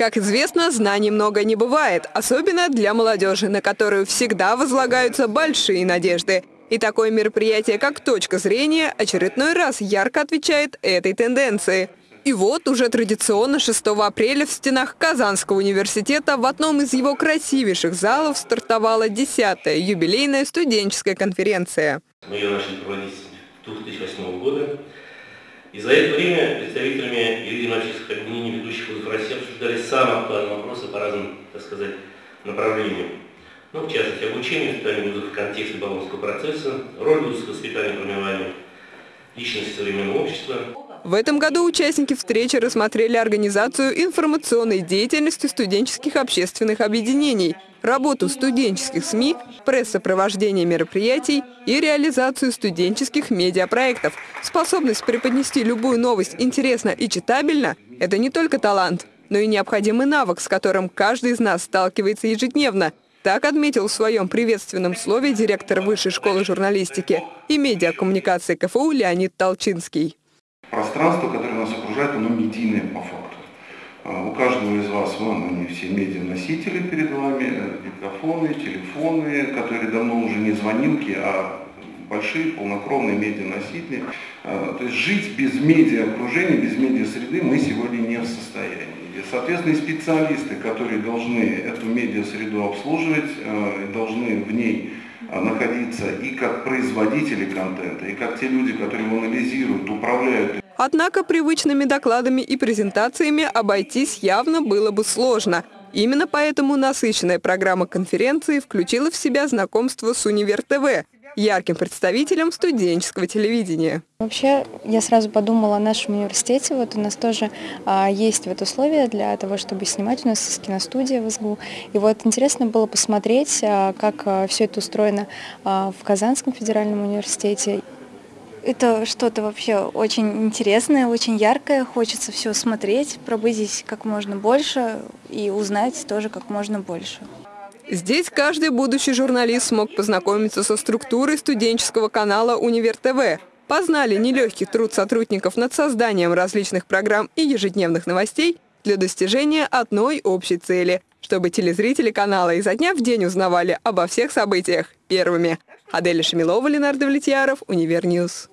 Как известно, знаний много не бывает, особенно для молодежи, на которую всегда возлагаются большие надежды. И такое мероприятие, как «Точка зрения», очередной раз ярко отвечает этой тенденции. И вот уже традиционно 6 апреля в стенах Казанского университета в одном из его красивейших залов стартовала 10-я юбилейная студенческая конференция. Мы ее начали проводить с 2008 года. И за это время представителями юридических объединений ведущих вузов России обсуждали самые актуальные вопросы по разным, так сказать, направлениям. Ну, в частности, обучение воспитания вузов в контексте Болонского процесса, роль вузовского воспитания и формирования личности современного общества. В этом году участники встречи рассмотрели организацию информационной деятельности студенческих общественных объединений, работу студенческих СМИ, пресс-сопровождение мероприятий и реализацию студенческих медиапроектов. Способность преподнести любую новость интересно и читабельно – это не только талант, но и необходимый навык, с которым каждый из нас сталкивается ежедневно. Так отметил в своем приветственном слове директор Высшей школы журналистики и медиакоммуникации КФУ Леонид Толчинский пространство, которое нас окружает, оно медийное по факту. А, у каждого из вас, вон они все медианосители перед вами, э, микрофоны, телефоны, которые давно уже не звонилки, а большие полнокровные медианосители. А, то есть жить без медиа-окружения, без медиа-среды мы сегодня не в состоянии. И, соответственно, специалисты, которые должны эту медиа-среду обслуживать, э, должны в ней находиться и как производители контента, и как те люди, которые анализируют, управляют Однако привычными докладами и презентациями обойтись явно было бы сложно. Именно поэтому насыщенная программа конференции включила в себя знакомство с Универ ТВ, ярким представителем студенческого телевидения. Вообще, я сразу подумала о нашем университете. Вот у нас тоже а, есть вот условия для того, чтобы снимать. У нас есть киностудия в СГУ. И вот интересно было посмотреть, а, как а, все это устроено а, в Казанском федеральном университете. Это что-то вообще очень интересное, очень яркое. Хочется все смотреть, пробыть здесь как можно больше и узнать тоже как можно больше. Здесь каждый будущий журналист смог познакомиться со структурой студенческого канала «Универ ТВ». Познали нелегкий труд сотрудников над созданием различных программ и ежедневных новостей для достижения одной общей цели – чтобы телезрители канала изо дня в день узнавали обо всех событиях первыми. Аделя Шамилова, Ленар Давлетьяров, Univer News.